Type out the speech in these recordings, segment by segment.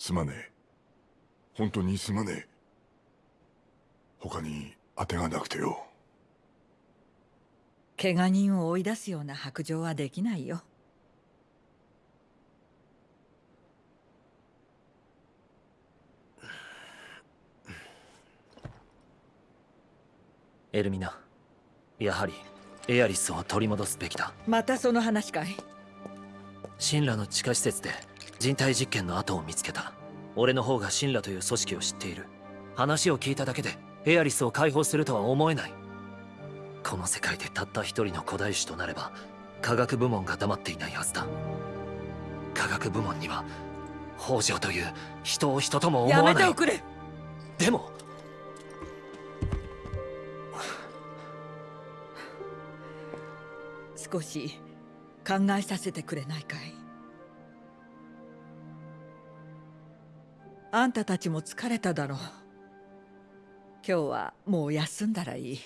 すまねえ。本当にすまねえ。他に当てがなくてよ。怪我人を追い出すような白状はできないよ。エルミナやはりエアリスを取り戻すべきだ。またその話かい。神羅の地下施設で人体実験の跡を見つけた俺の方が神羅という組織を知っている。話を聞いただけでエアリスを解放するとは思えない。この世界でたった一人の古代種となれば科学部門が黙っていないはずだ。科学部門には北条という人を人とも思わない。やめておくれ。でも少し考えさせてくれないかい？あんたたちも疲れただろう。今日はもう休んだらいい。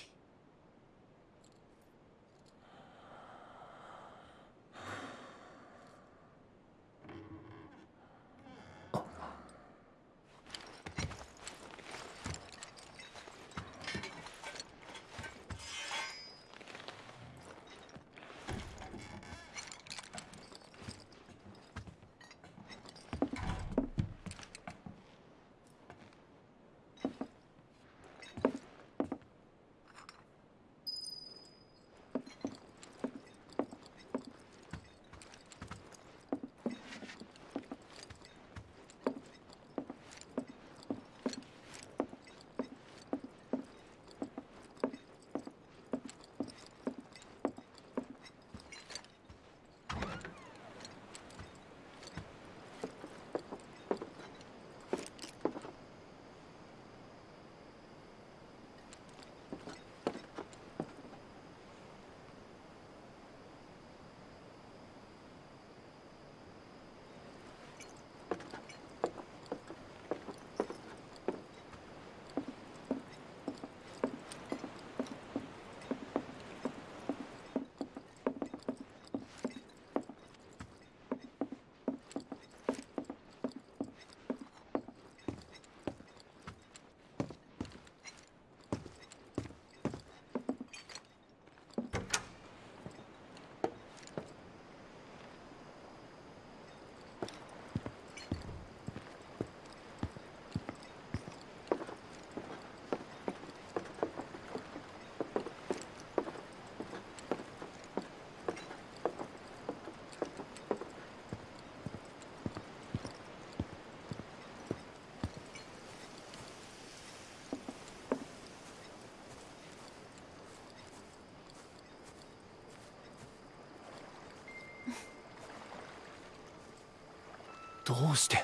どうして？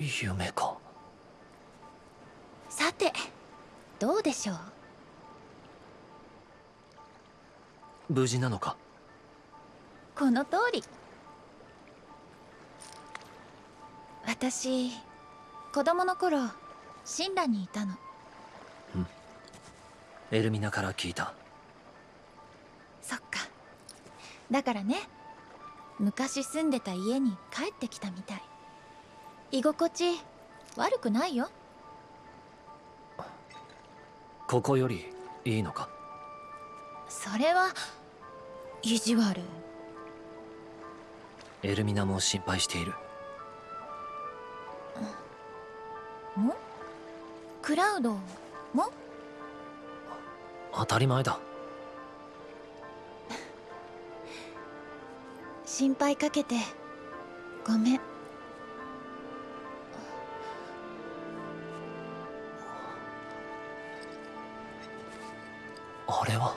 夢か。さてどうでしょう？無事なのか？この通り。私子供の頃神羅にいたの。エルミナから聞いただからね。昔住んでた家に帰ってきたみたい。居心地悪くないよ。ここよりいいのか？それは意地悪。エルミナも心配している。も？クラウドも？当たり前だ心配かけて。ごめん。あれは？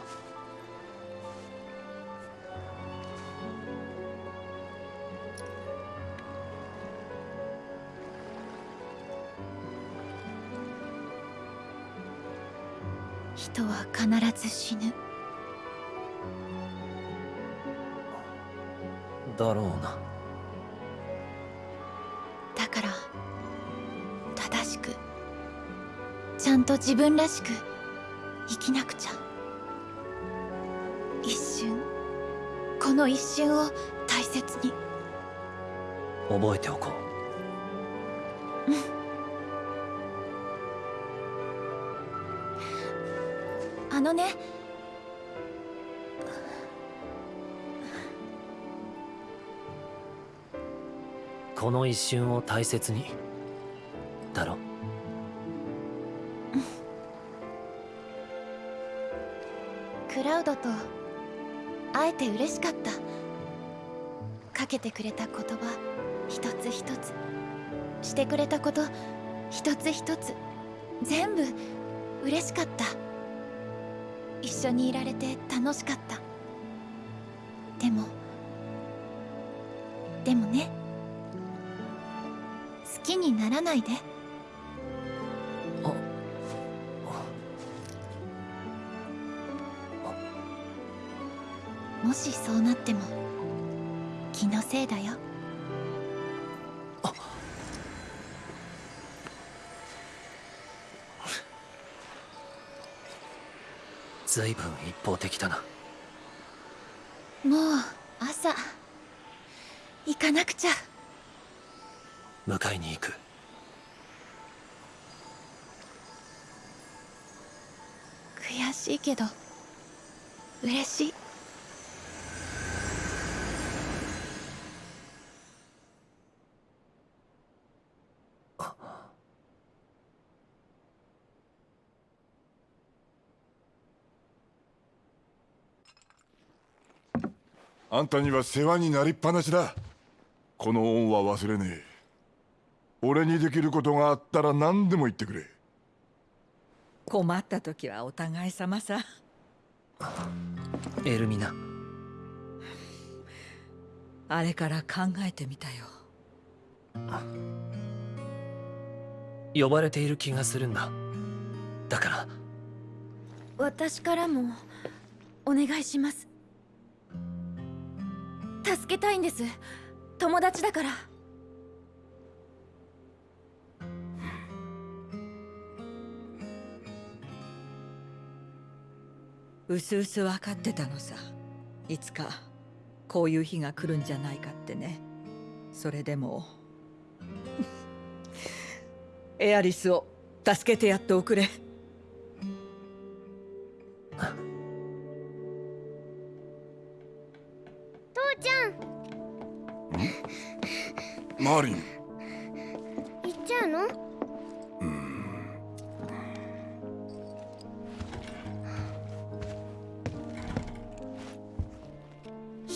だろうな。だから正しくちゃんと自分らしく生きなくちゃ。一瞬の一瞬を大切に。覚えておこあのねこの一瞬を大切に。だろ？クラウドと会えて嬉しかった。かけてくれた言葉一つ一つ。してくれたこと一つ一つ。全部嬉しかった。一緒にいられて楽しかった。でもでもね。ないで。あ。もしそうなっても気のせいだよ。随分一方的だなけど嬉しい。あんたには世話になりっぱなしだ。この恩は忘れねえ。俺にできることがあったら何でも言ってくれ。困った時はお互い様さ。エルミナ。あれから考えてみたよ。呼ばれている気がするんだ。だから。私からもお願いします。助けたいんです。友達だからうすうす分かってたのさ。いつかこういう日が来るんじゃないかってね。それでも。エアリスを助けてやっておくれ。父ちゃん？マーリン。行っちゃうの？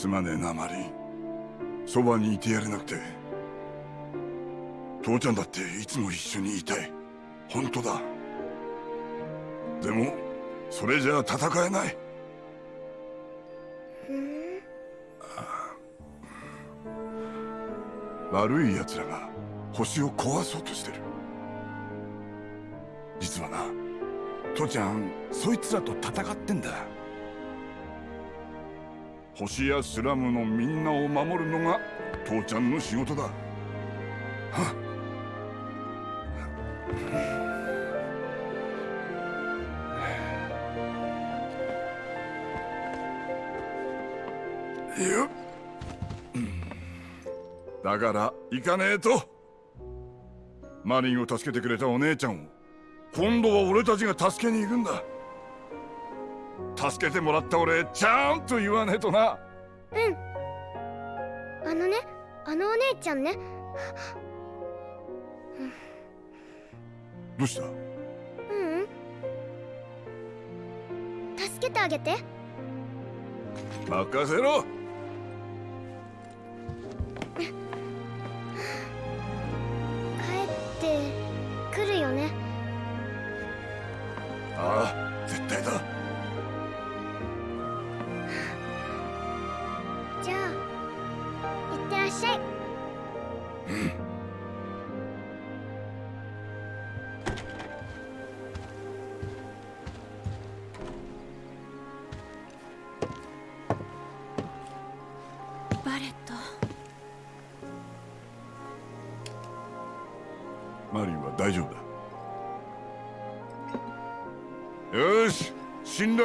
すまねえなマリンそばにいてやれなくて父ちゃんだっていつも一緒にいたい本当だ。でもそれじゃ戦えない。悪い奴らが星を壊そうとしてる。実はな父ちゃんそいつらと戦ってんだ。星やスラムのみんなを守るのが父ちゃんの仕事だ。はっ。だから行かねえと。マリンを助けてくれたお姉ちゃんを。今度は俺たちが助けに行くんだ。助けてもらった俺ちゃんと言わねえとな。あのねあのお姉ちゃんね。どうした？ううん。助けてあげて。任せろ。帰ってくるよね。ああ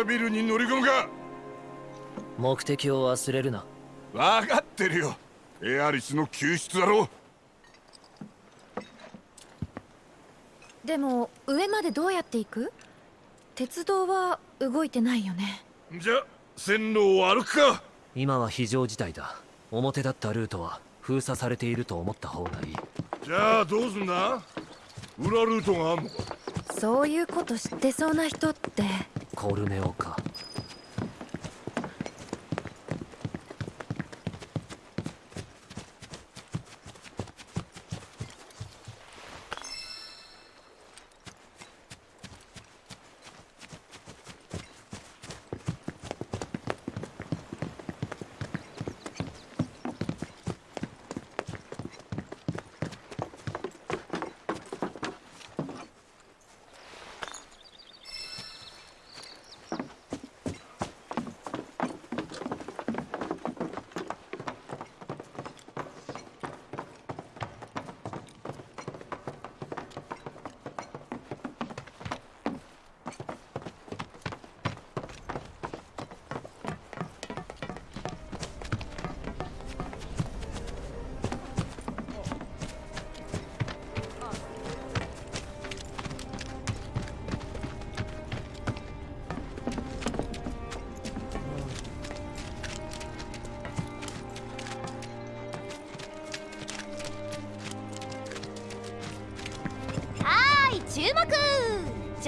ビルに乗り込むか。目的を忘れるな。分かってるよ。エアリスの救出だろ。でも上までどうやって行く？鉄道は動いてないよね。じゃ線路を歩くか。今は非常事態だ。表だったルートは封鎖されていると思った方がいい。じゃあどうすんだ？裏ルートがあんのか。そういうこと知ってそうな人ってコルネオか。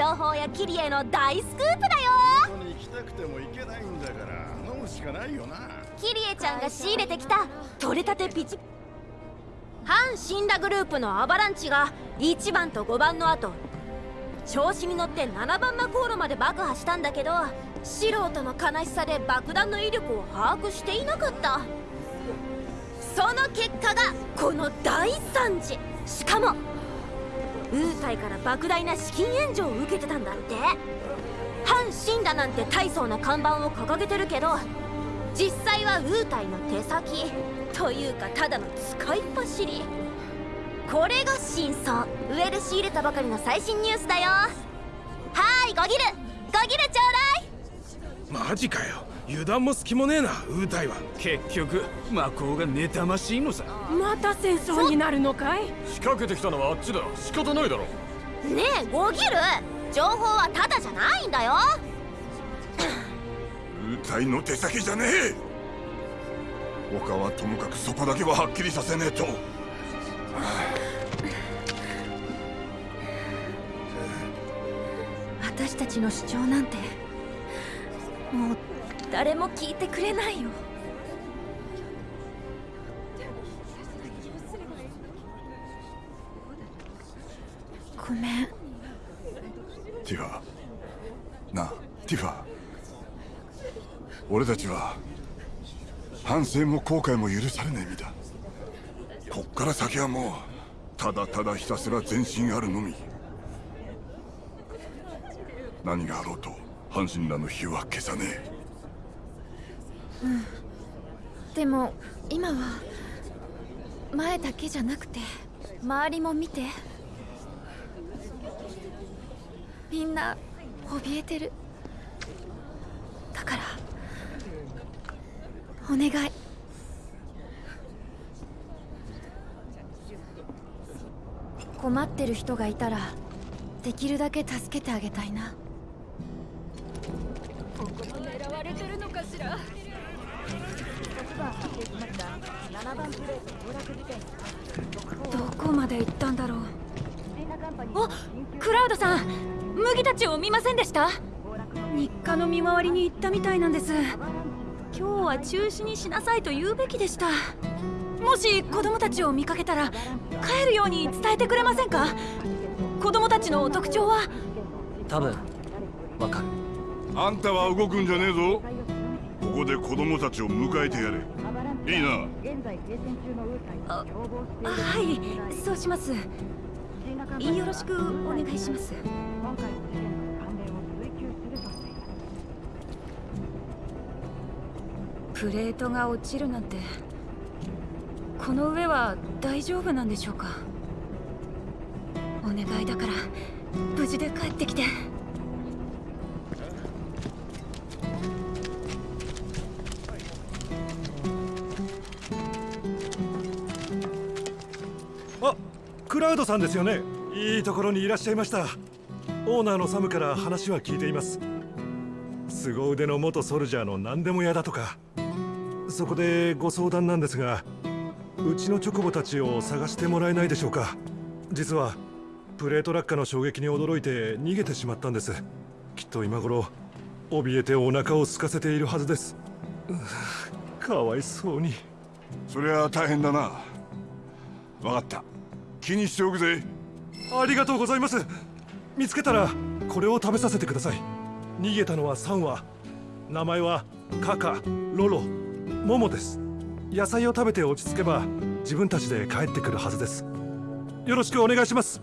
情報やキリエの大スクープだよ。ここに行きたくても行けないんだから飲むしかないよな。キリエちゃんが仕入れてきた取れたてピチ反神羅グループのアバランチが1番と5番の後調子に乗って7番魔航路まで爆破したんだけど素人の悲しさで爆弾の威力を把握していなかった。その結果がこの大惨事しかもウータイから莫大な資金援助を受けてたんだって。反神羅なんて大層な看板を掲げてるけど実際はウータイの手先。というかただの使いっ走り。これが真相。上で仕入れたばかりの最新ニュースだよ。はーいゴギル。ゴギルちょうだい。マジかよ。油断も隙もねえなウータイは結局魔法が妬ましいのさ。また戦争になるのかい？仕掛けてきたのはあっちだ。仕方ないだろ。ねえゴギル。情報はただじゃないんだよ。ウータイの手先じゃねえ。他はともかくそこだけははっきりさせねえと。私たちの主張なんてもう誰も聞いてくれないよなあティファ。俺たちは反省も後悔も許されない身だ。こっから先はもうただただひたすら前進あるのみ。何があろうと阪神らの火は消さねえ。うん。でも今は前だけじゃなくて周りも見て。みんな怯えてる。だからお願い。困ってる人がいたらできるだけ助けてあげたいな。狙われてるのかしら？どこまで行ったんだろう。あクラウドさん麦たちを見ませんでした？日課の見回りに行ったみたいなんです。今日は中止にしなさいと言うべきでした。もし子供たちを見かけたら帰るように伝えてくれませんか？子供たちの特徴は？多分わかる。あんたは動くんじゃねえぞ。ここで子供たちを迎えてやれ。いいな。はいそうします。よろしくお願いしますプレートが落ちるなんてこの上は大丈夫なんでしょうか？お願いだから無事で帰ってきて。あクラウドさんですよね？いいところにいらっしゃいました。オーナーのサムから話は聞いています。凄腕の元ソルジャーの何でも屋だとか。そこでご相談なんですがうちのチョコボたちを探してもらえないでしょうか。実はプレート落下の衝撃に驚いて逃げてしまったんです。きっと今頃怯えてお腹を空かせているはずです。かわいそうに。そりゃ大変だな。分かった。気にしておくぜ。ありがとうございます見つけたらこれを食べさせてください。逃げたのは3羽名前はカカロロ。モモです。野菜を食べて落ち着けば自分たちで帰ってくるはずです。よろしくお願いします。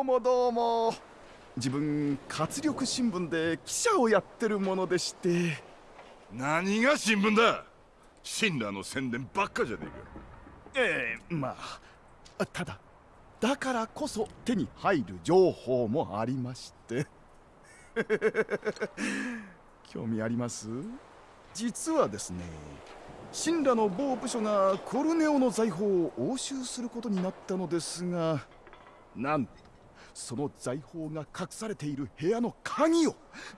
どうもどうも。自分活力新聞で記者をやってるものでして。何が新聞だ？神羅の宣伝ばっかじゃねええまあただだからこそ手に入る情報もありまして。興味あります？実はですね神羅の某部署がコルネオの財宝を押収することになったのですがなんとその財宝が隠されている部屋の鍵を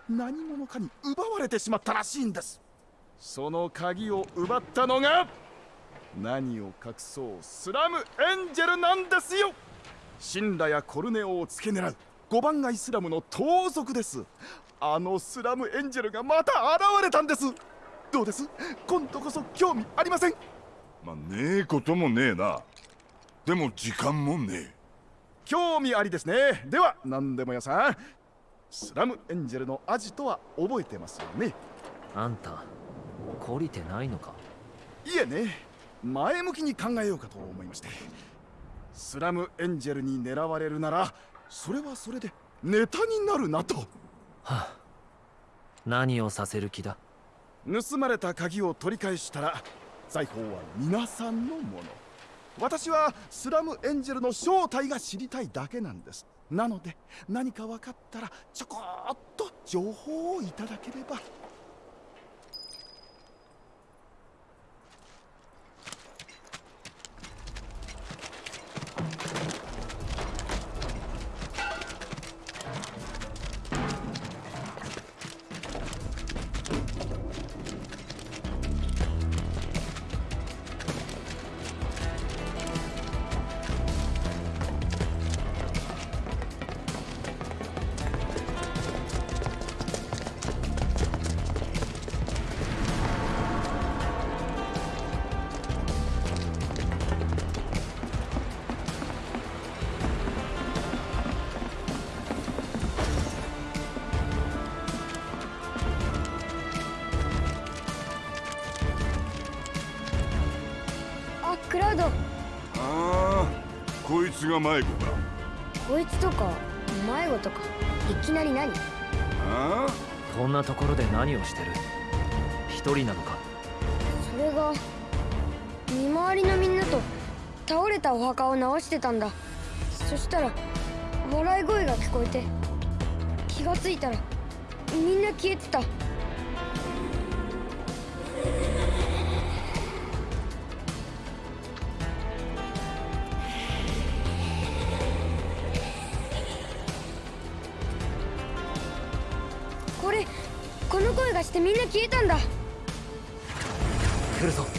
何者かに奪われてしまったらしいんです。その鍵を奪ったのが何を隠そうスラムエンジェルなんですよ。神羅やコルネオを付け狙う5番街スラムの盗賊です。あのスラムエンジェルがまた現れたんです。どうです？今度こそ興味ありません。まあねえこともねえな。でも時間もねえ。興味ありですね。では何でも屋さん。スラムエンジェルのアジトは覚えてますよね？あんた懲りてないのか？いえね。前向きに考えようかと思いまして。スラムエンジェルに狙われるならそれはそれでネタになるなと。はあ。何をさせる気だ？盗まれた鍵を取り返したら財宝は皆さんのもの私はスラムエンジェルの正体が知りたいだけなんです。なので何か分かったらちょこっと情報をいただければ。クラウド。ああこいつが迷子か。こいつとか迷子とかいきなり何？ああこんなところで何をしてる？一人なのか？それが見回りのみんなと倒れたお墓を直してたんだ。そしたら笑い声が聞こえて気がついたらみんな消えてたしてみんな消えたんだ。来るぞ。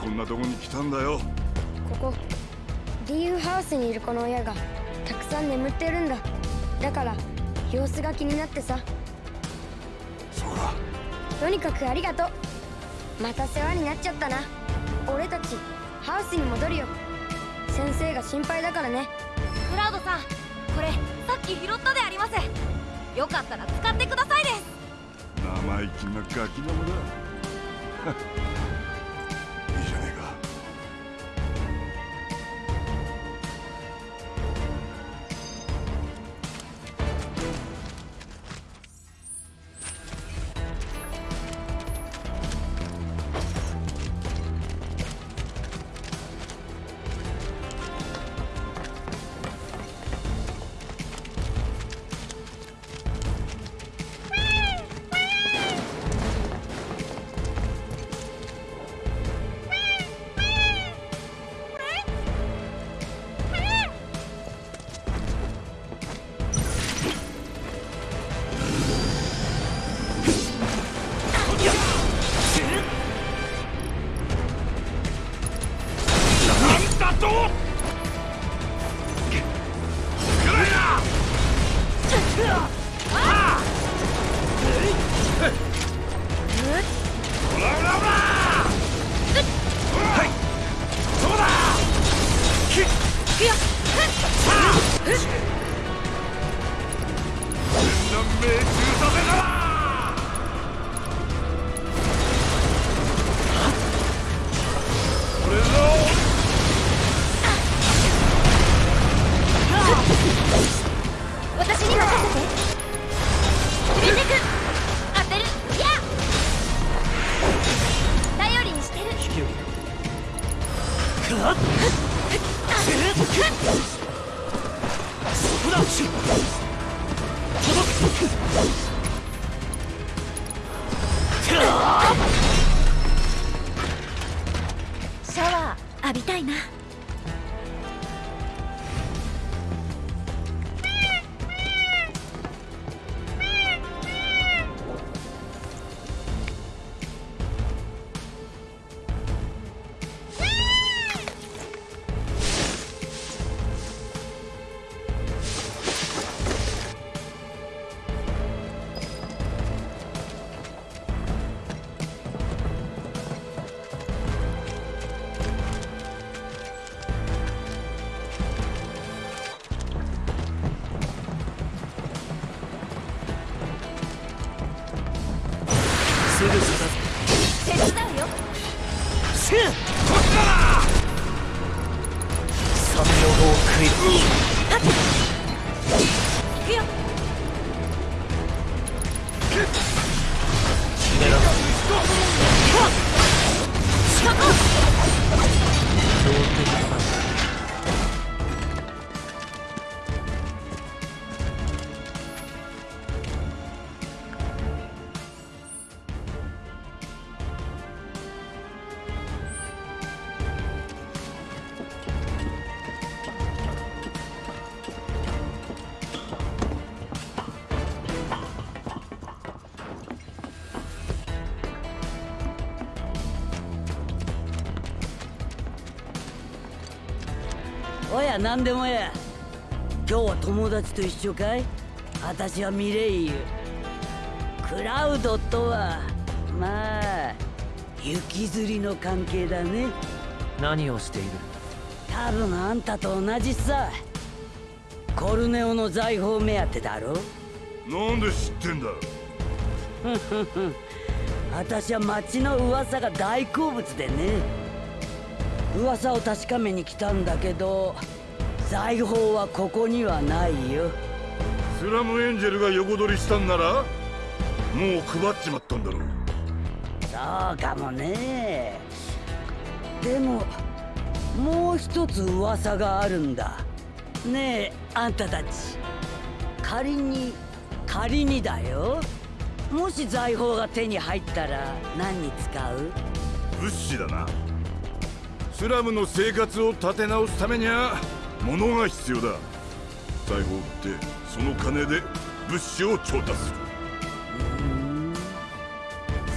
こんなとこに来たんだよ。ここリーフハウスにいる子の親がたくさん眠ってるんだ。だから様子が気になってさ。そうかとにかくありがとう。また世話になっちゃったな。俺たちハウスに戻るよ。先生が心配だからね。クラウドさんこれさっき拾ったであります。よかったら使ってくださいです。生意気なガキどもだ何でもや。今日は友達と一緒かい？私はミレイユ。クラウドとはまあ雪吊りの関係だね。何をしている？多分あんたと同じさ。コルネオの財宝目当てだろ？なんで知ってんだ？ふんふんふ。ん私は町の噂が大好物でね。噂を確かめに来たんだけど財宝はここにはないよ。スラムエンジェルが横取りしたんならもう配っちまったんだろう。そうかもね。でももう一つ噂があるんだ。ねえあんたたち。仮に仮にだよ。もし財宝が手に入ったら何に使う？物資だな。スラムの生活を立て直すためには物が必要だ。財宝を売ってその金で物資を調達する。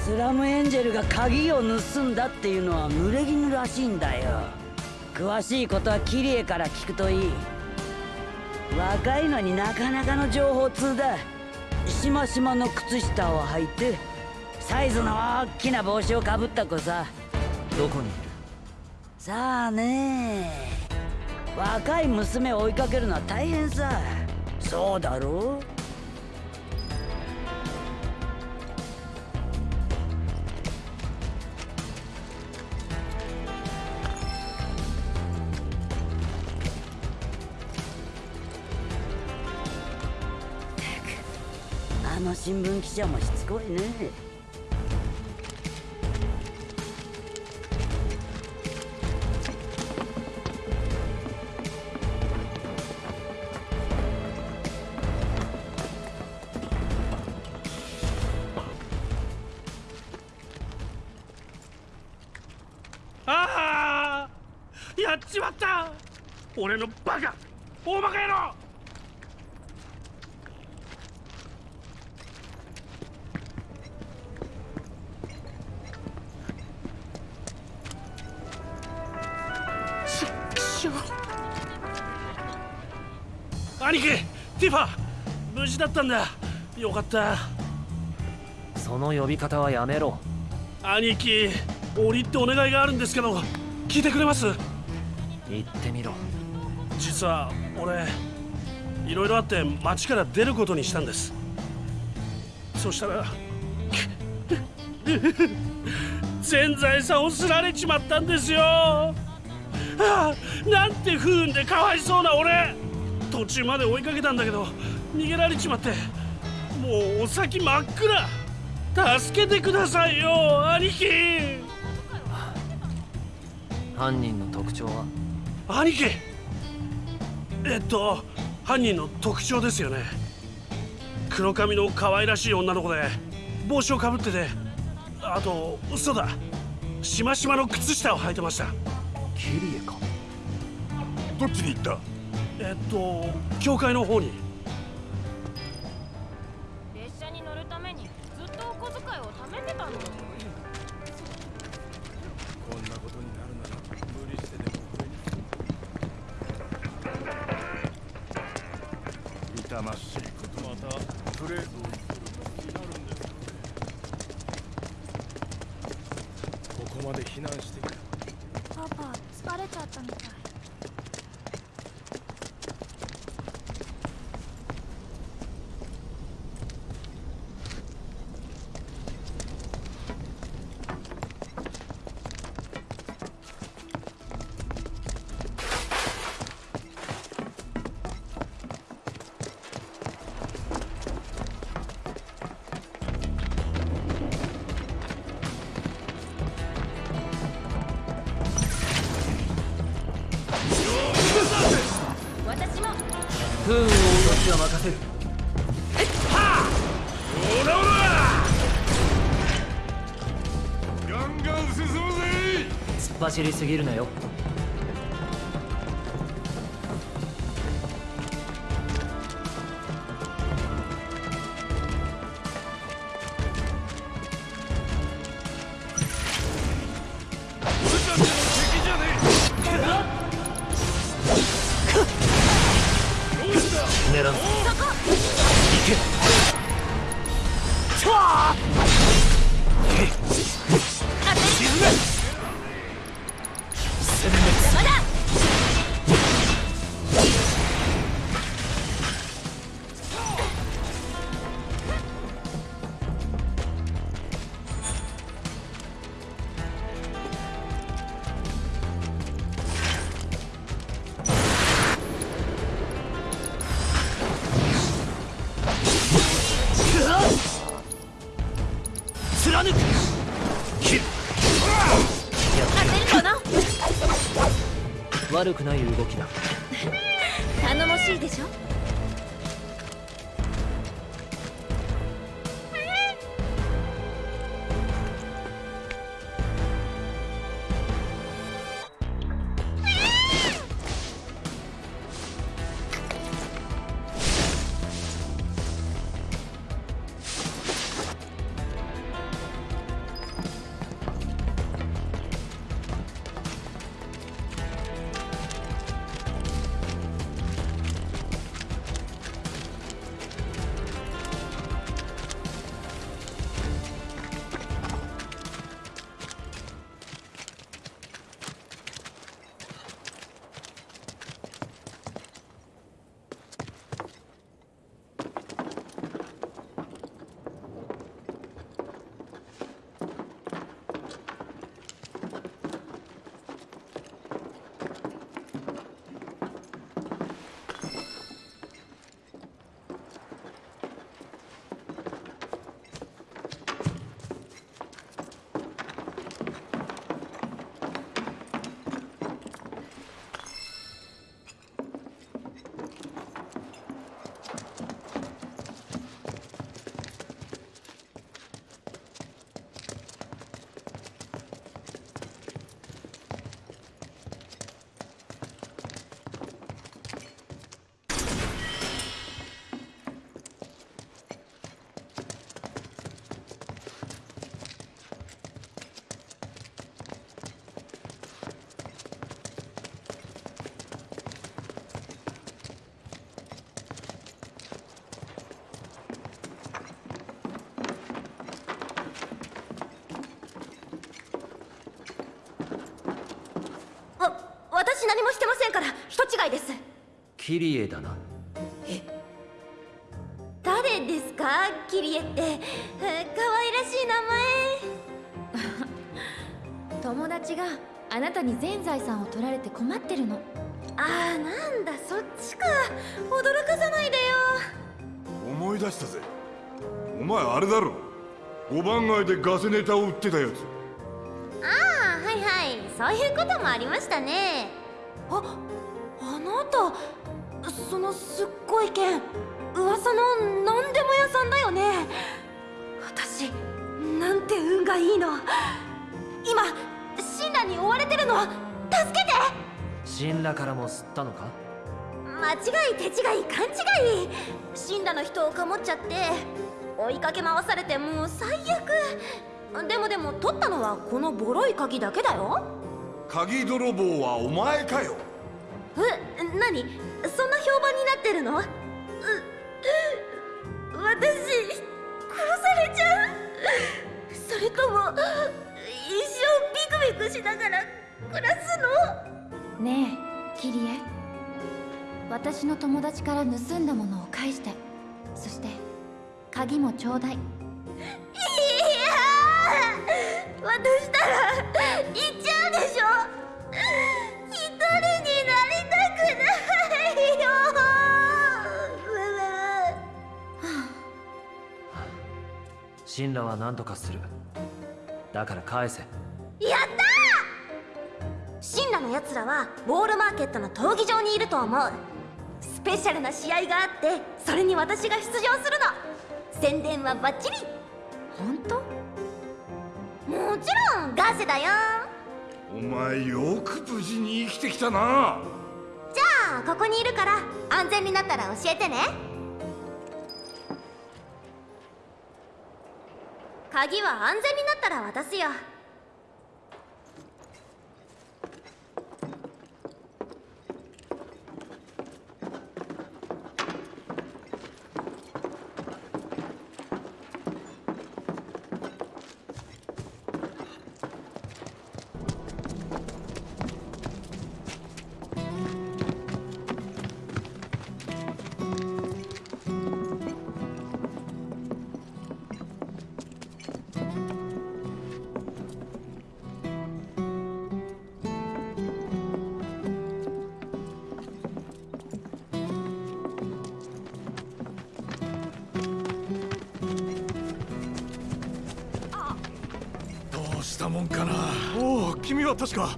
スラムエンジェルが鍵を盗んだっていうのは濡れ衣らしいんだよ。詳しいことはキリエから聞くといい。若いのになかなかの情報通だ。しましまの靴下を履いてサイズの大きな帽子をかぶった子さ。どこにいる？さあね若い娘を追いかけるのは大変さ。そうだろ？うあの新聞記者もしつこいね。俺のバカ。大バカ野郎。兄貴ティファ無事だったんだ。よかった。その呼び方はやめろ。兄貴折りってお願いがあるんですけど聞いてくれます。言ってみろ実は俺いろいろあって町から出ることにしたんです。そしたら全財産をすられちまったんですよ。ああなんて不運でかわいそうな俺。途中まで追いかけたんだけど逃げられちまってもうお先真っ暗。助けてくださいよ兄貴。犯人の特徴は？兄貴えっと犯人の特徴ですよね。黒髪の可愛らしい女の子で帽子をかぶっててあと嘘だ。しましまの靴下を履いてました。キリエか。どっちに行った？えっと教会の方に走りすぎるなよ。悪くない違いです。キリエだな。誰ですか？キリエって。えー可愛らしい名前。友達があなたに全財産を取られて困ってるの。ああなんだそっちか。驚かさないでよ。思い出したぜ。お前あれだろ。五番街でガセネタを売ってたやつ。ああはいはい。そういうこともありましたねラからも吸ったのか？間違い手違い勘違い。死んだの人をかもっちゃって追いかけ回されてもう最悪。でもでも取ったのはこのボロい鍵だけだよ。鍵泥棒はお前かよ。え何？そんな評判になってるの？私殺されちゃう。それとも一生ビクビクしながら暮らすの？ねえキリエ。私の友達から盗んだものを返して。そして鍵もちょうだい。いやー渡したら行っちゃうでしょ。一人になりたくないよ。シンラは何とかする。だから返せ。やったーシンラのやつらはウォールマーケットの闘技場にいると思う。スペシャルな試合があってそれに私が出場するの。宣伝はバッチリ。本当？もちろんガセだよ。お前よく無事に生きてきたな。じゃあここにいるから安全になったら教えてね。鍵は安全になったら渡すよ確か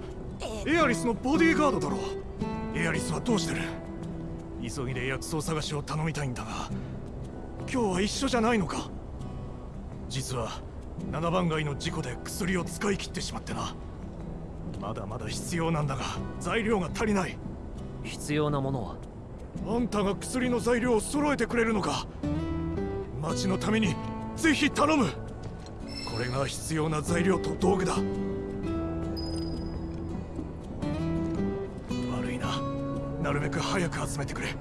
エアリスのボディーガードだろエアリスはどうしてる？急ぎで薬草探しを頼みたいんだが今日は一緒じゃないのか？実は7番街の事故で薬を使い切ってしまってな。まだまだ必要なんだが材料が足りない。必要なものは？あんたが薬の材料を揃えてくれるのか？町のためにぜひ頼む。これが必要な材料と道具だなるべく早く集めてくれ。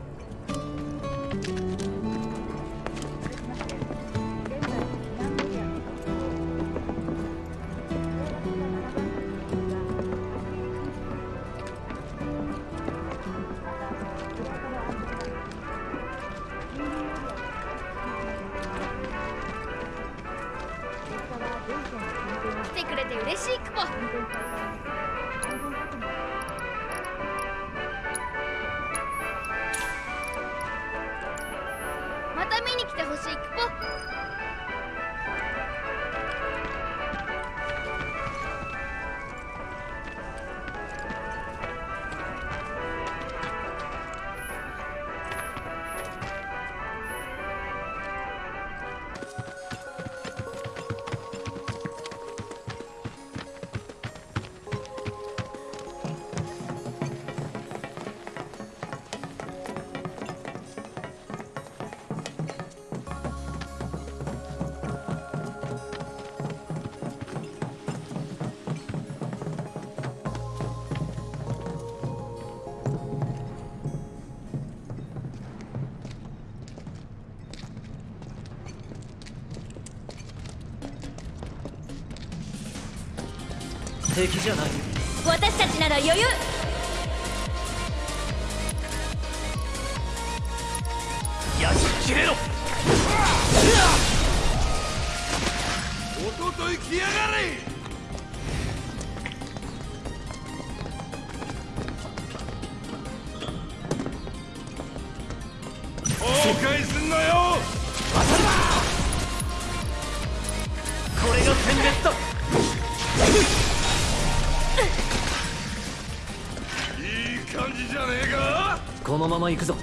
まま行くぞ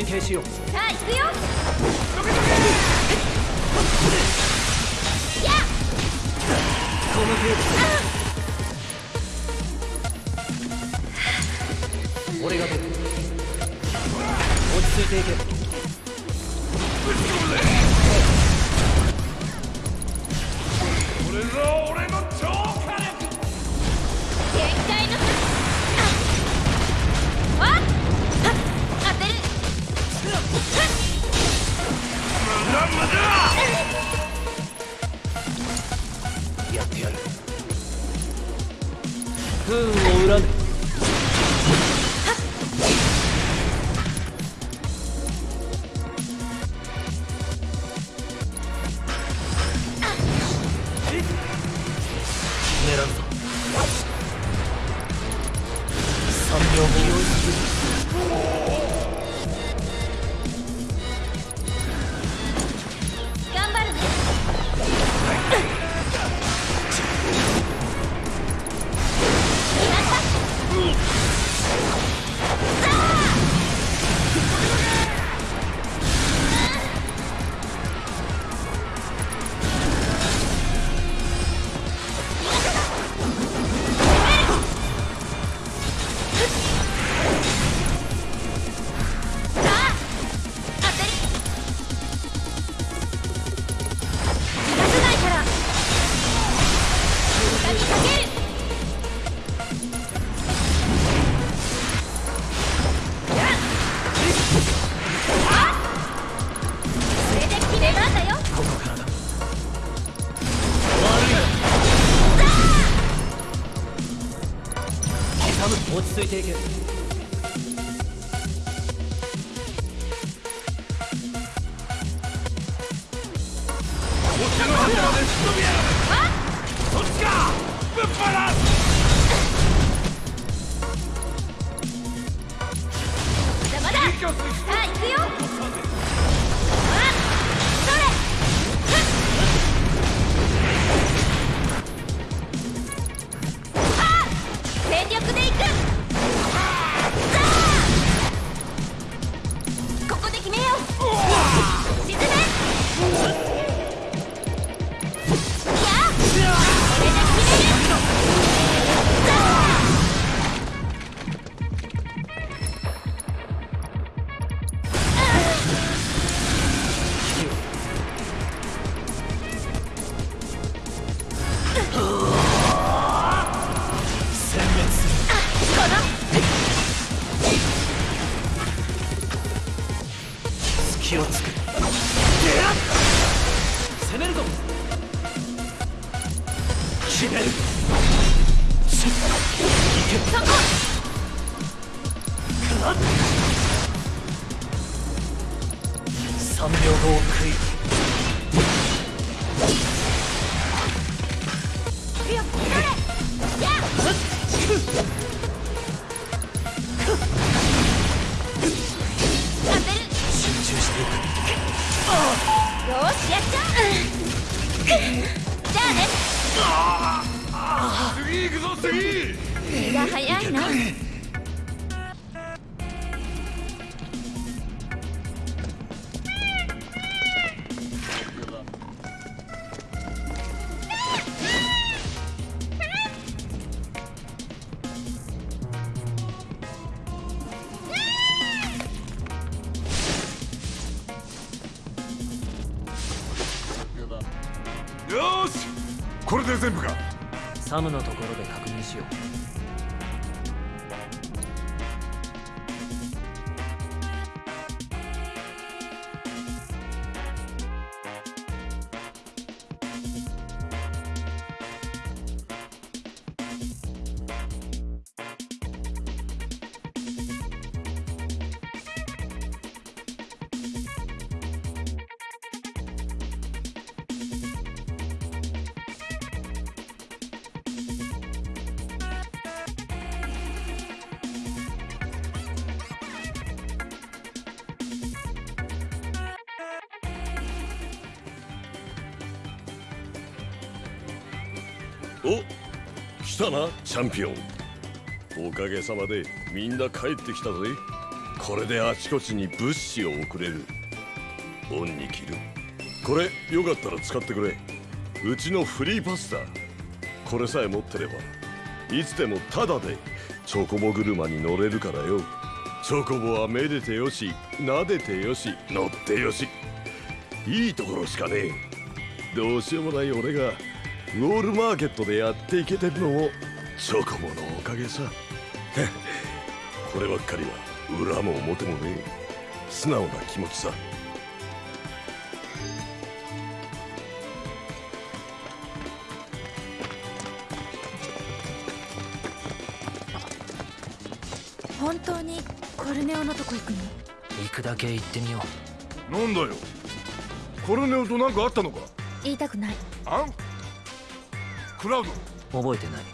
連携しよう。さあ行くよ。どけどけやこの程度。俺が出る。落ち着いていけ。サムのとこたなチャンピオン。おかげさまでみんな帰ってきたぜ。これであちこちに物資を送れる。オンに切る。これよかったら使ってくれ。うちのフリーパスだ。これさえ持ってればいつでもタダでチョコボ車に乗れるからよ。チョコボはめでてよし撫でてよし乗ってよし。いいところしかねえ。どうしようもない俺がウォールマーケットでやっていけてるのもチョコボのおかげさ。こればっかりは裏も表もねえ。素直な気持ちさ。本当にコルネオのとこ行くの？行くだけ行ってみよなんだよ。コルネオと何かあったのか？言いたくない。あん？クラウド。う覚えてない。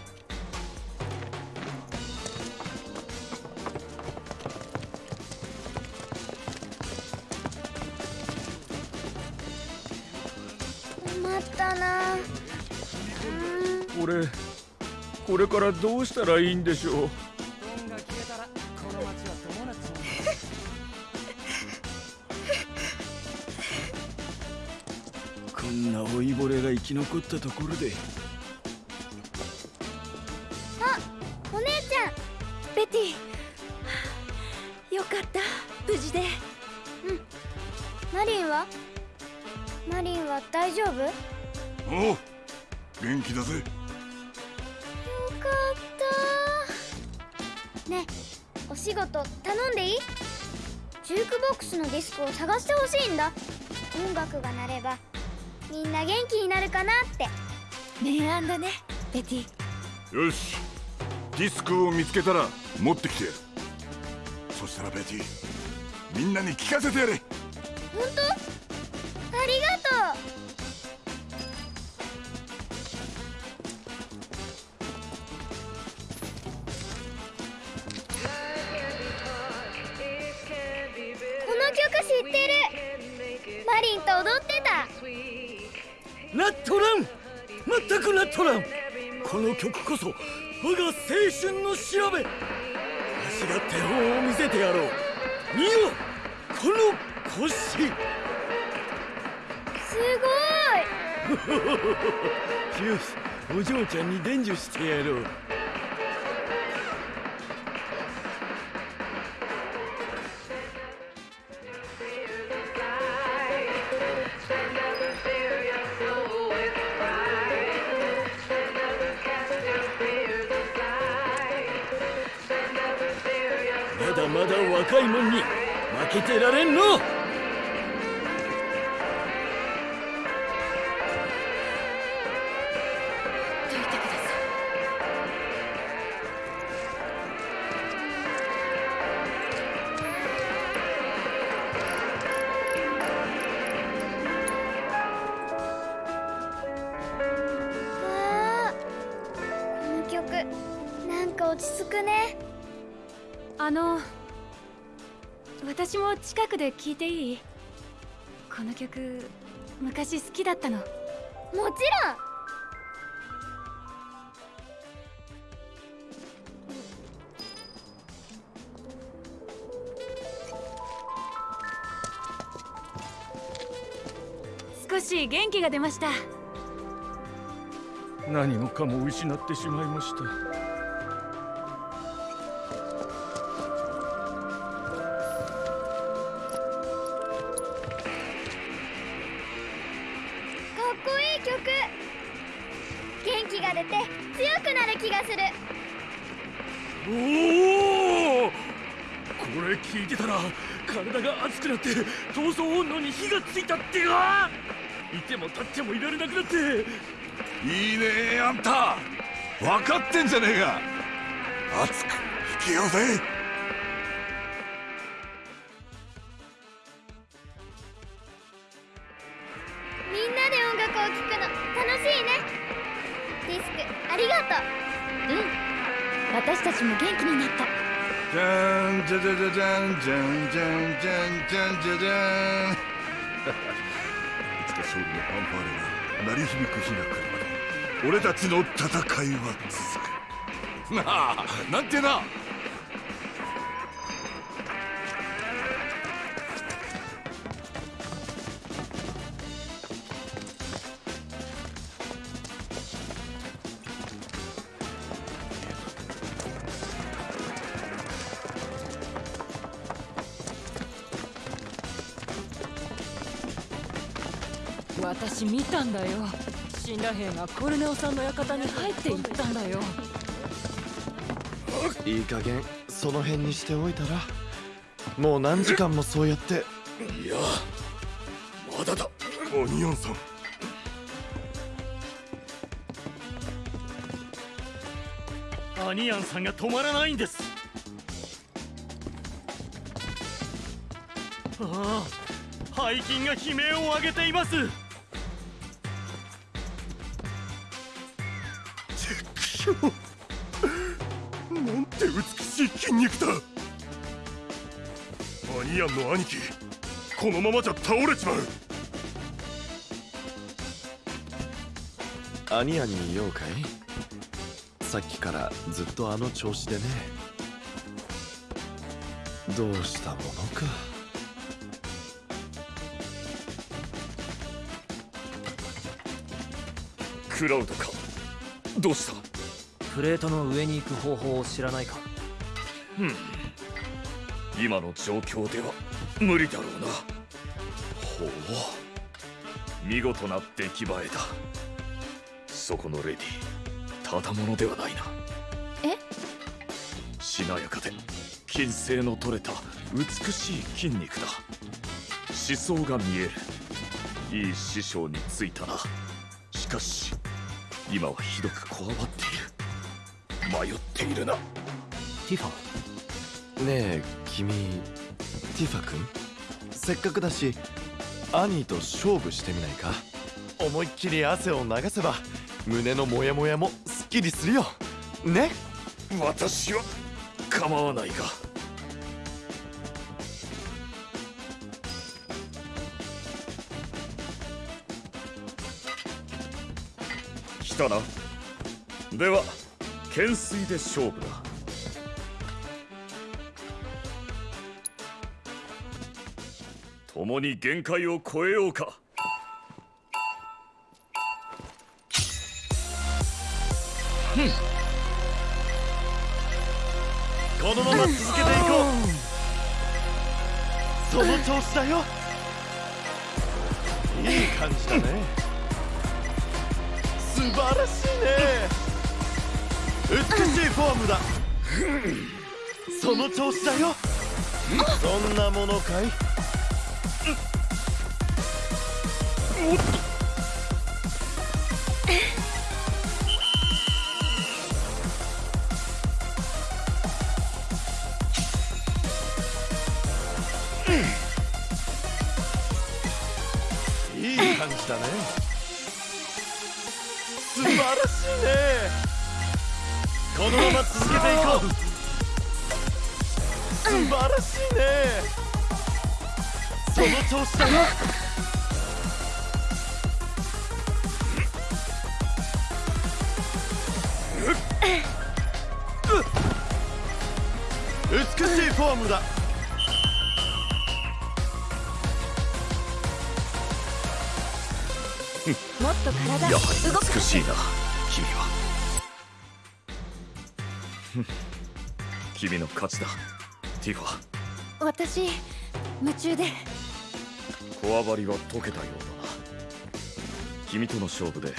困ったな。俺これからどうしたらいいんでしょう？こんな老いぼれが生き残ったところでックスのディスクを探してほしいんだ。音楽が鳴ればみんな元気になるかなって。明暗だねベティ。よしディスクを見つけたら持ってきてやる。そしたらベティみんなに聞かせてやれあの私も近くで聞いていい？この曲昔好きだったの。もちろん。少し元気が出ました。何もかも失ってしまいましたって闘争本能に火がついたってかいても立ってもいられなくなって。いいねあんた。分かってんじゃねえか。熱く吹けようぜ。みんなで音楽を聴くの楽しいね。ディスクありがとう。うん。私たちも元気になった。じゃんじゃじゃじゃじゃんじゃんじゃんじゃんじゃんじゃん。いつか勝利のファンファーレが鳴り響く日が来るまで俺たちの戦いは続く。なあなんてなたんだよ。死んだ兵がコルネオさんの館に入っていったんだよ。いい加減その辺にしておいたらもう何時間もそうやって。いやまだだ。オニオンさん。アニアンさんが止まらないんです。ああ背筋が悲鳴を上げていますなんて美しい筋肉だ。アニアンの兄貴このままじゃ倒れちまう。アニアンに用かい？さっきからずっとあの調子でね。どうしたものか。クラウドか。どうした？プレートの上に行く方法を知らないか？うん。今の状況では無理だろうな。ほう。見事な出来栄えだ。そこのレディただものではないな。え？しなやかで筋性の取れた美しい筋肉だ。思想が見える。いい師匠についたな。しかし今はひどくこわばっている迷っているな。ティファ？ねえ君ティファ君？せっかくだしアニーと勝負してみないか？思いっきり汗を流せば胸のモヤモヤもすっきりするよ。ね？私は構わないが。来たな。では懸垂で勝負だ。共に限界を超えようか。このまま続けていこう。その調子だよだ。その調子だよ。そんなものかいい？の調子だよ美しいフォームだ。もっと体やはり美しいな君は。君の勝ちだ。ティファ。私夢中でこわばりは解けたようだな。君との勝負で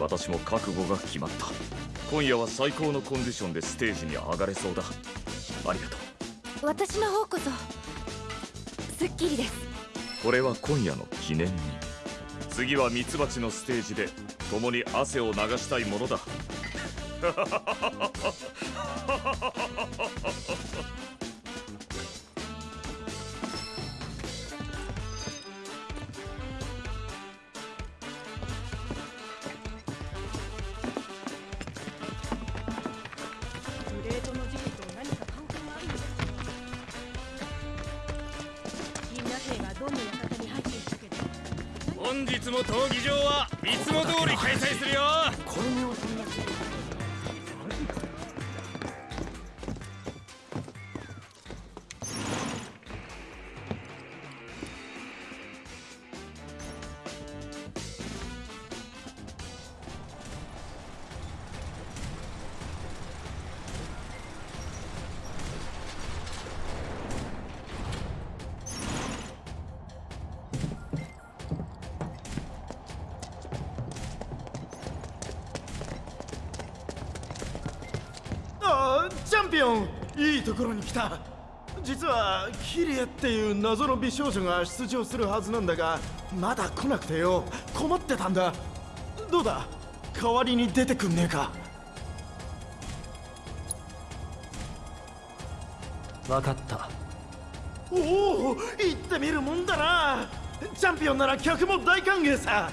私も覚悟が決まった。今夜は最高のコンディションでステージに上がれそうだ。ありがとう。私の方こそすっきりです。これは今夜の記念に。次はミツバチのステージで共に汗を流したいものだ。グレ来た。実はキリエっていう謎の美少女が出場するはずなんだがまだ来なくてよ。困ってたんだ。どうだ？代わりに出てくんねえか。分かった。おお行ってみるもんだな。チャンピオンなら客も大歓迎さ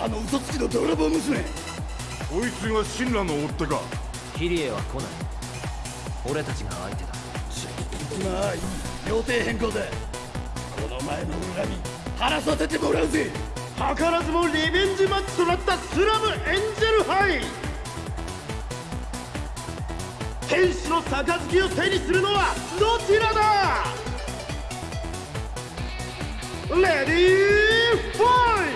あの嘘つきの泥棒娘。こいつが神羅の追っ手か。キリエは来ない。俺たちが相手だ。まあいい。予定変更だこの前の恨み晴らさせてもらうぜ。図らずもリベンジマッチとなったスラムエンジェルハイ。天使の杯を手にするのはどちらだ？レディーファイ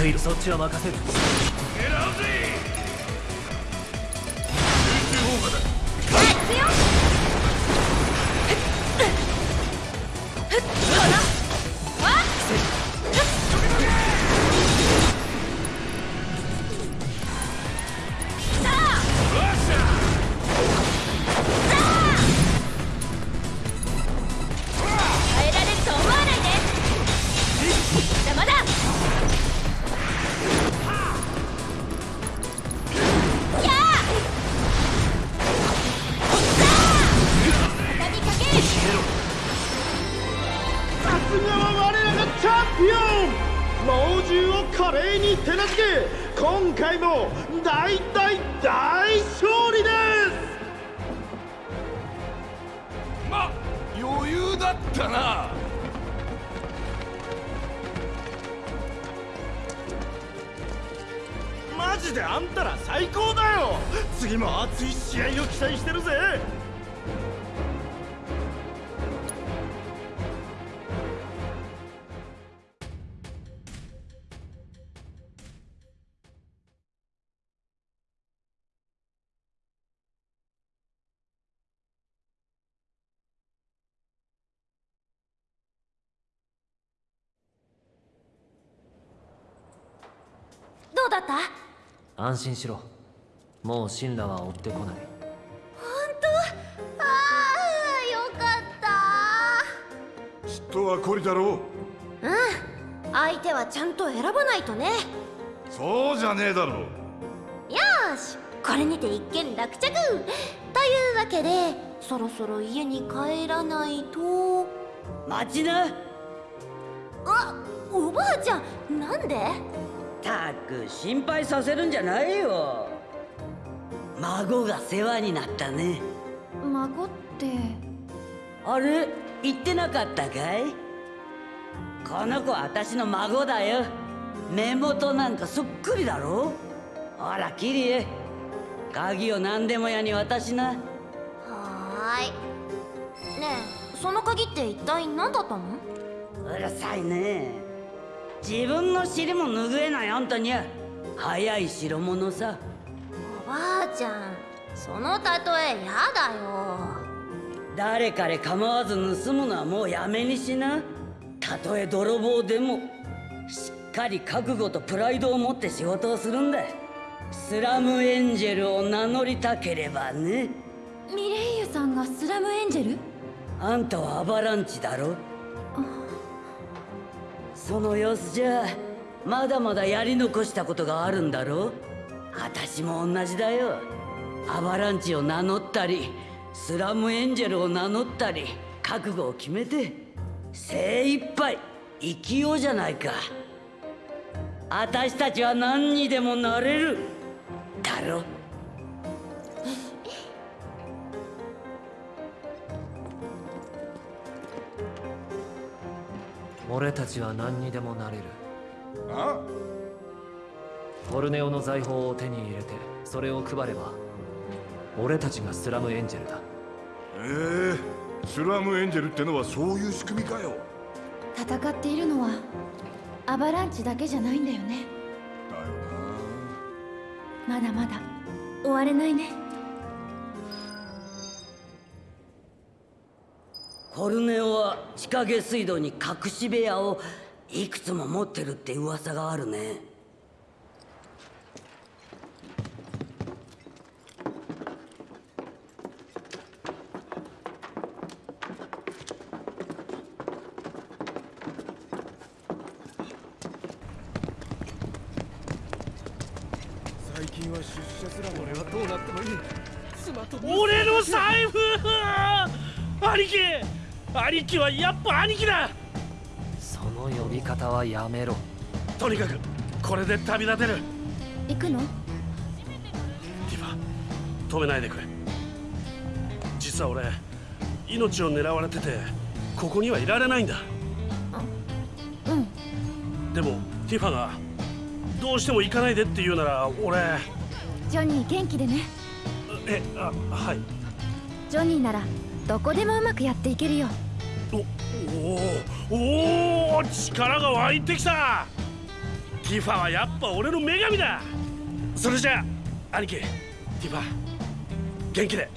食いる。そっちは任せる。ジであんたら最高だよ。次も熱い試合を期待してるぜ。安心しろ。もう神羅は追ってこない。当？ああよかっきっとはこりだろたうん。相手はちゃんと選ばないとね。うそうじゃねえだろよーし。これにて一件落着。というわけでそろそろ家に帰らないと。待ちな。あおばあちゃんなんで？たく心配させるんじゃないよ。孫が世話になったね。孫って。あれ？言ってなかったかい？この子は私の孫だよ。目元なんかそっくりだろ？ほらキリエ。鍵を何でも屋に渡しな。はーい。ねえその鍵って一体何だったの？うるさいね自分の尻も拭えないあんたに。は早い代物さ。おばあちゃんその例えやだよ。誰彼構わず盗むのはもうやめにしな。たとえ泥棒でもしっかり覚悟とプライドを持って仕事をするんだ。スラムエンジェルを名乗りたければね。ミレイユさんがスラムエンジェル？あんたはアバランチだろその様子じゃまだまだやり残したことがあるんだろ私も同じだよ。アバランチを名乗ったりスラムエンジェルを名乗ったり覚悟を決めて精一杯生きようじゃないか。私たちは何にでもなれる。だろ俺たちは何にでもなれる。あ？トルネオの財宝を手に入れてそれを配れば俺たちがスラムエンジェルだ。ええスラムエンジェルってのはそういう仕組みかよ。戦っているのはアバランチだけじゃないんだよね。まだまだ終われないねコルネオは地下下水道に隠し部屋をいくつも持ってるって噂があるねはやっぱ兄貴だ。その呼び方はやめろ。とにかくこれで旅立てる。行くの？ティファ止めないでくれ。実は俺命を狙われててここにはいられないんだ。うん。でもティファがどうしても行かないでって言うなら俺ジョニー元気でね。えあはい。ジョニーならどこでもうまくやっていけるよおお力が湧いてきた。ティファはやっぱ俺の女神だ。それじゃあ兄貴ティファ元気で。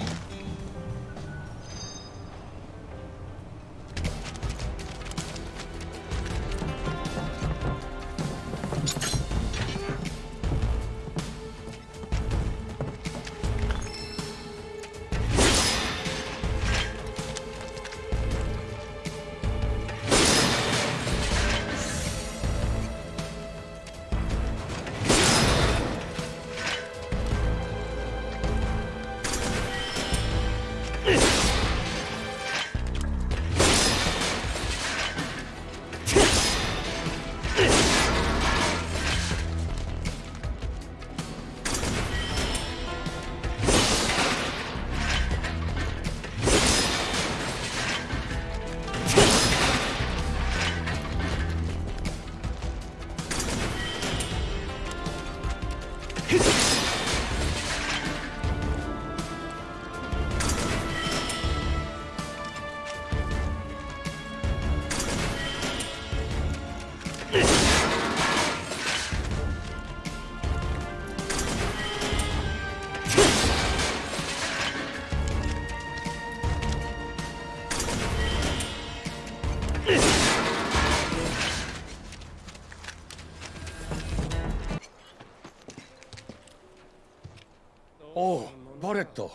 バレット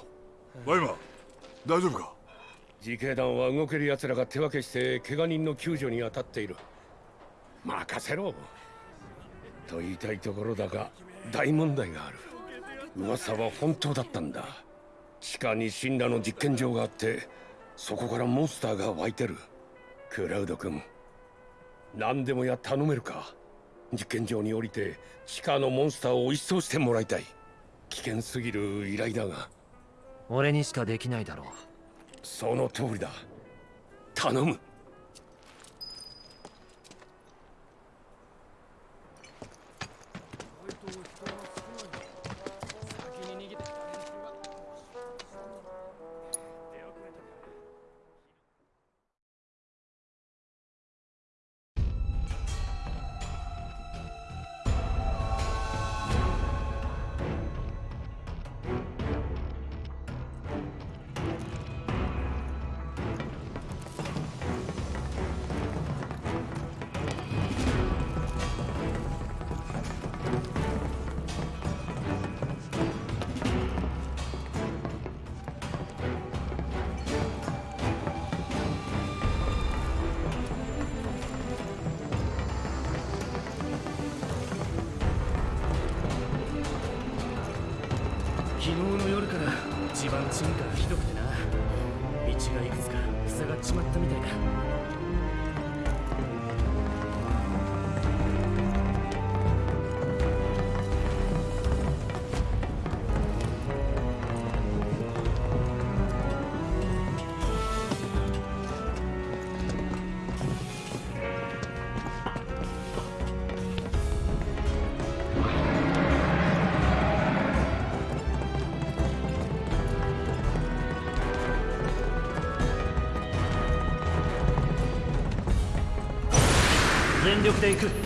ワイマ大丈夫か？自警団は動ける奴らが手分けして怪我人の救助に当たっている。任せろ。と言いたいところだが大問題がある。噂は本当だったんだ。地下に神羅の実験場があってそこからモンスターが湧いてる。クラウド君何でもや頼めるか？実験場に降りて地下のモンスターを一掃してもらいたい。危険すぎる依頼だが俺にしかできないだろう。その通りだ。頼む。ていく。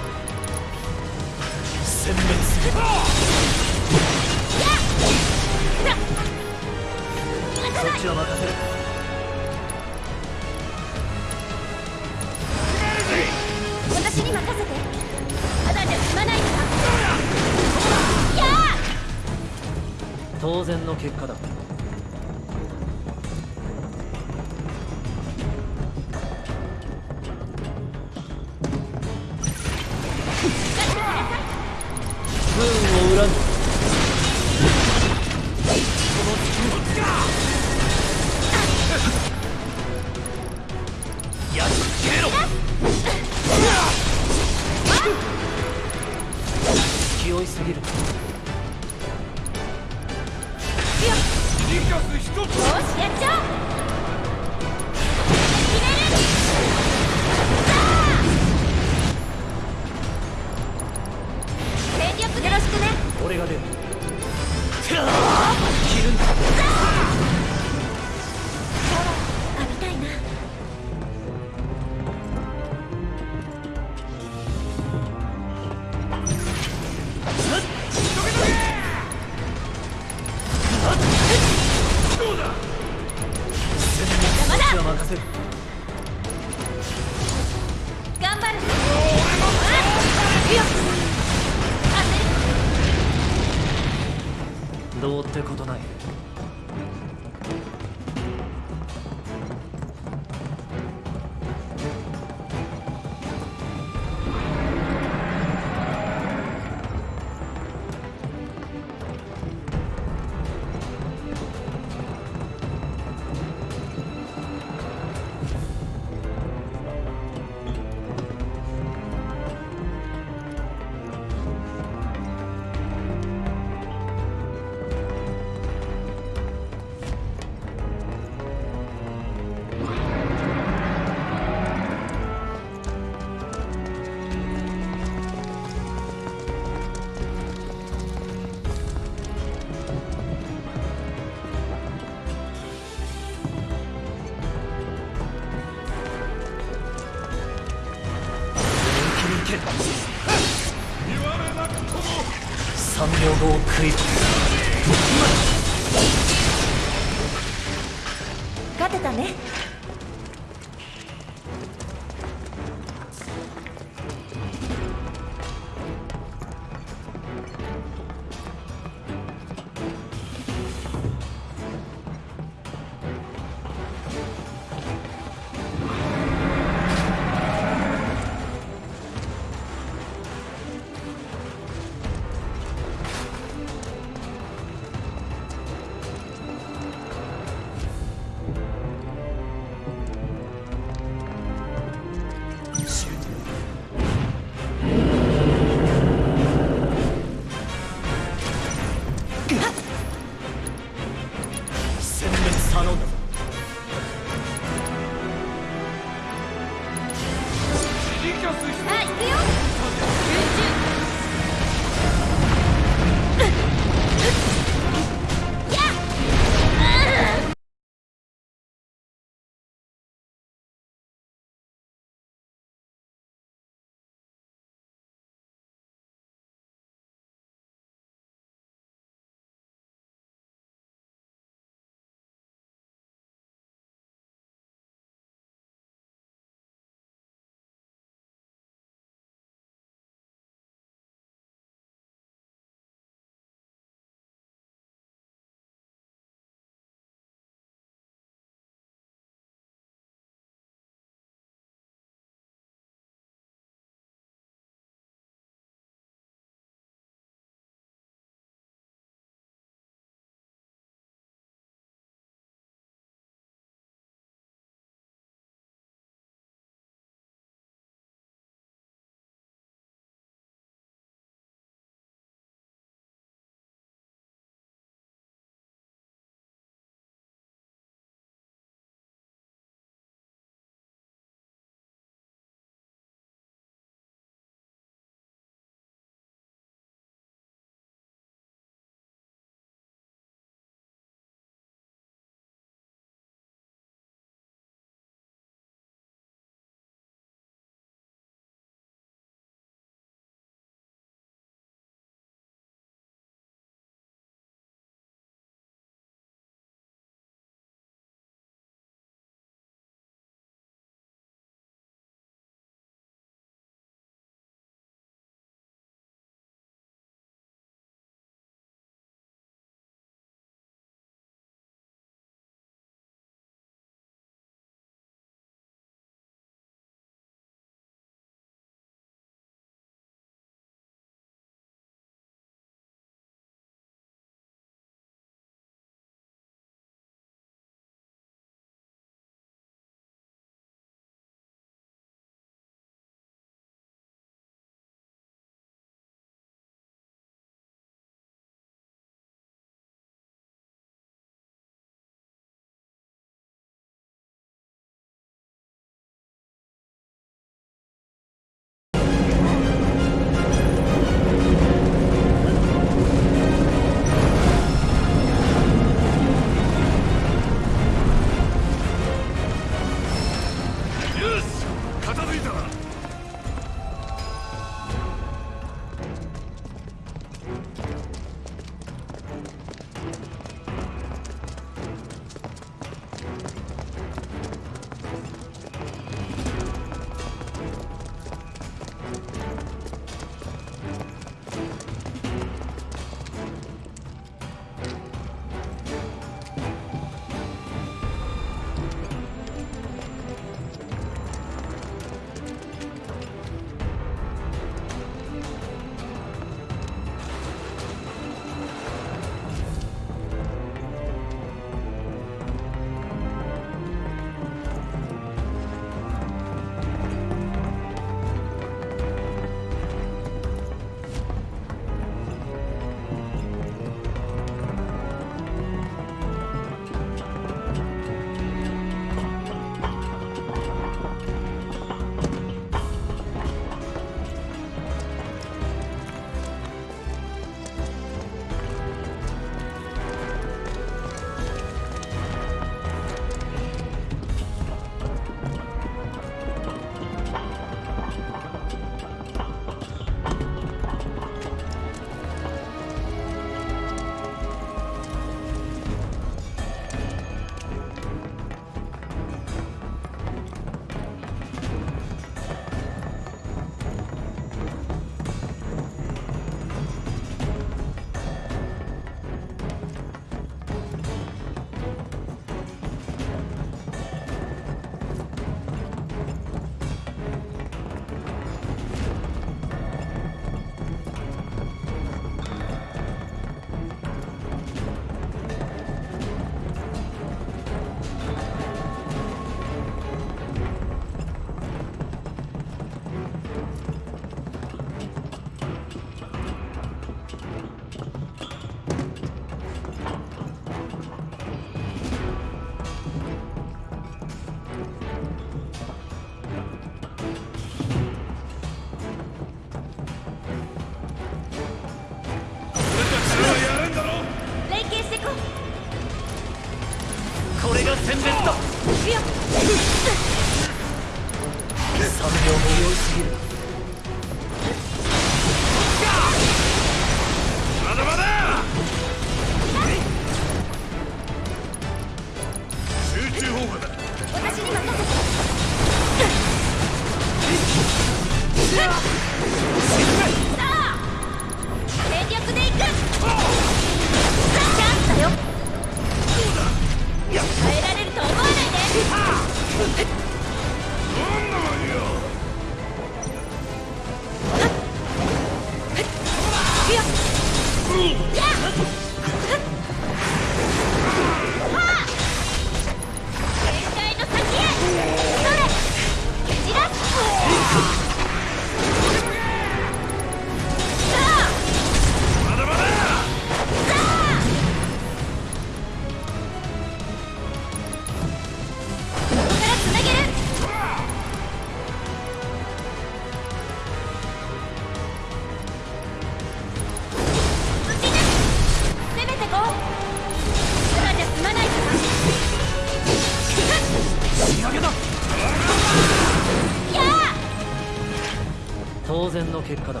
然の結果だ。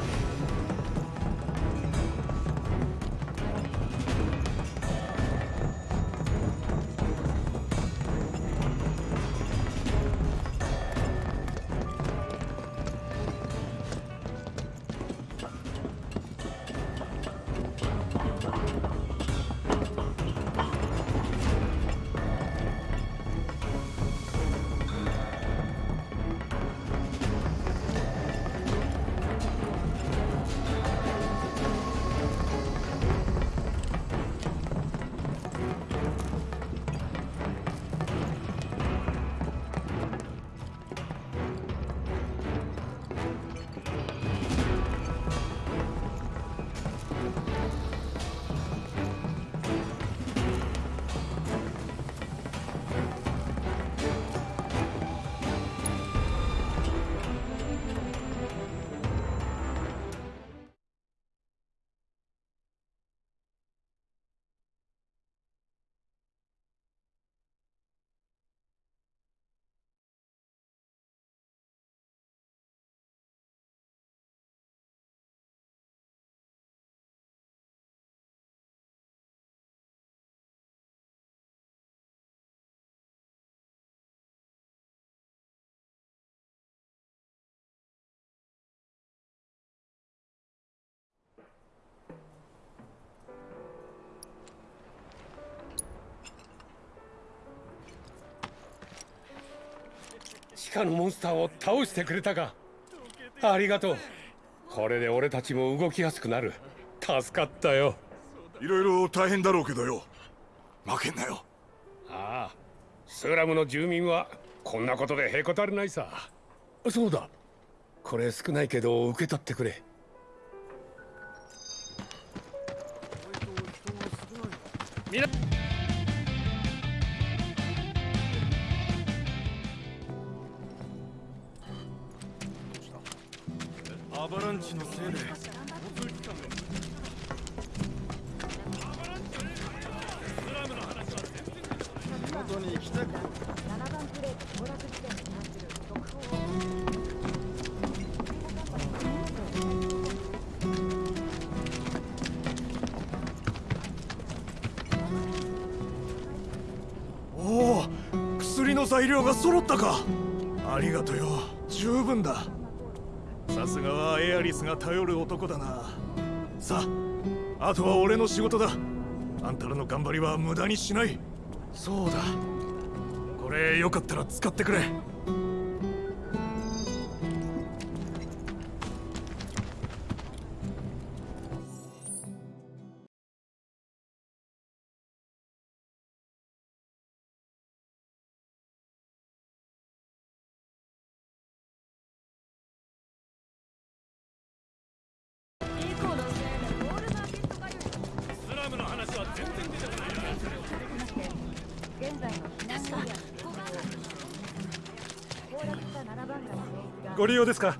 下のモンスターを倒してくれたか。ありがとう。これで俺たちも動きやすくなる。助かったよ。いろいろ大変だろうけどよ。負けんなよ。ああ。スラムの住民はこんなことでへこたれないさ。そうだ。これ少ないけど受け取ってくれ。みんなンチのせいでおお薬の材料が揃ったか。ありがとよ。十分だ。さすがはエアリスが頼る男だな。さああとは俺の仕事だ。あんたらの頑張りは無駄にしない。そうだ。これよかったら使ってくれ。ですか？